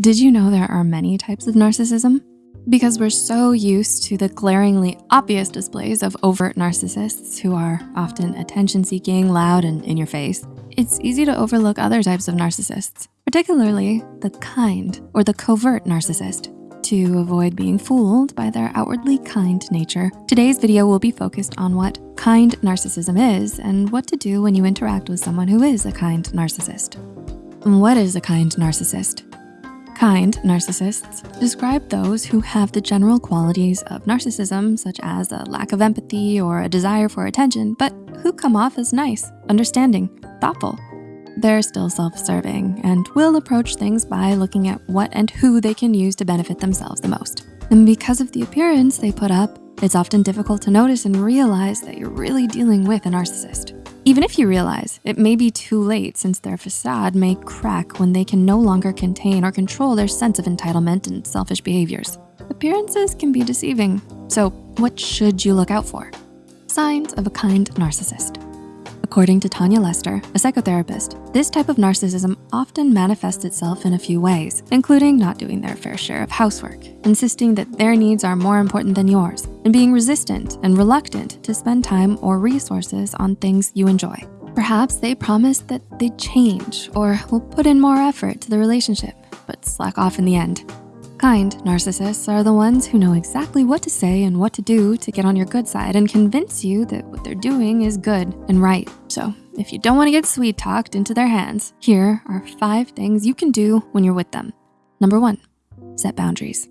Did you know there are many types of narcissism? Because we're so used to the glaringly obvious displays of overt narcissists who are often attention-seeking, loud, and in your face, it's easy to overlook other types of narcissists, particularly the kind or the covert narcissist. To avoid being fooled by their outwardly kind nature, today's video will be focused on what kind narcissism is and what to do when you interact with someone who is a kind narcissist. What is a kind narcissist? Kind narcissists describe those who have the general qualities of narcissism, such as a lack of empathy or a desire for attention, but who come off as nice, understanding, thoughtful. They're still self-serving and will approach things by looking at what and who they can use to benefit themselves the most. And because of the appearance they put up, it's often difficult to notice and realize that you're really dealing with a narcissist. Even if you realize, it may be too late since their facade may crack when they can no longer contain or control their sense of entitlement and selfish behaviors. Appearances can be deceiving, so what should you look out for? Signs of a kind narcissist. According to Tanya Lester, a psychotherapist, this type of narcissism often manifests itself in a few ways, including not doing their fair share of housework, insisting that their needs are more important than yours, and being resistant and reluctant to spend time or resources on things you enjoy. Perhaps they promise that they'd change or will put in more effort to the relationship, but slack off in the end. Kind narcissists are the ones who know exactly what to say and what to do to get on your good side and convince you that what they're doing is good and right. So if you don't wanna get sweet talked into their hands, here are five things you can do when you're with them. Number one, set boundaries.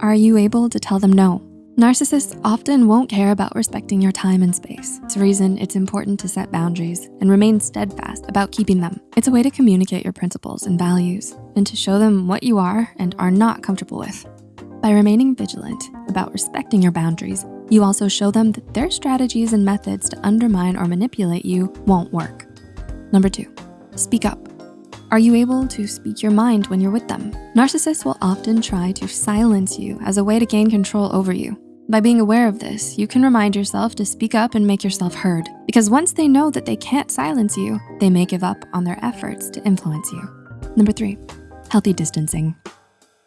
Are you able to tell them no? Narcissists often won't care about respecting your time and space. It's a reason it's important to set boundaries and remain steadfast about keeping them. It's a way to communicate your principles and values and to show them what you are and are not comfortable with. By remaining vigilant about respecting your boundaries, you also show them that their strategies and methods to undermine or manipulate you won't work. Number two, speak up. Are you able to speak your mind when you're with them? Narcissists will often try to silence you as a way to gain control over you. By being aware of this, you can remind yourself to speak up and make yourself heard because once they know that they can't silence you, they may give up on their efforts to influence you. Number three, healthy distancing.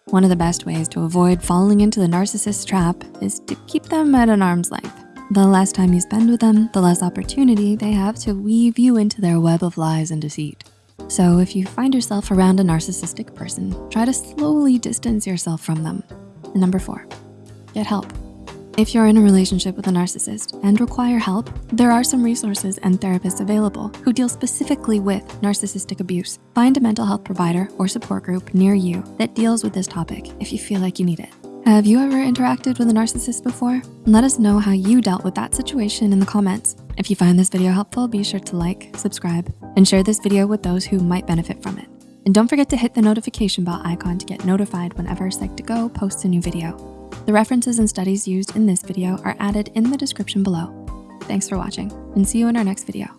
One of the best ways to avoid falling into the narcissist trap is to keep them at an arm's length. The less time you spend with them, the less opportunity they have to weave you into their web of lies and deceit. So if you find yourself around a narcissistic person, try to slowly distance yourself from them. And number four, get help. If you're in a relationship with a narcissist and require help, there are some resources and therapists available who deal specifically with narcissistic abuse. Find a mental health provider or support group near you that deals with this topic if you feel like you need it. Have you ever interacted with a narcissist before? Let us know how you dealt with that situation in the comments. If you find this video helpful, be sure to like, subscribe, and share this video with those who might benefit from it. And don't forget to hit the notification bell icon to get notified whenever Psych2Go posts a new video. The references and studies used in this video are added in the description below. Thanks for watching and see you in our next video.